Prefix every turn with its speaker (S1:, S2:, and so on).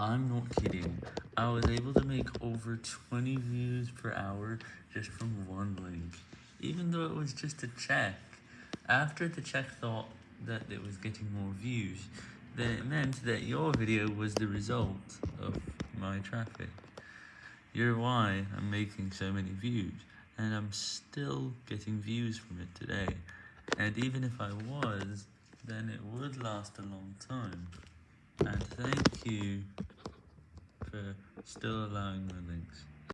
S1: I'm not kidding, I was able to make over 20 views per hour just from one link, even though it was just a check. After the check thought that it was getting more views, then it meant that your video was the result of my traffic. You're why I'm making so many views, and I'm still getting views from it today, and even if I was, then it would last a long time. And thank you still allowing my links.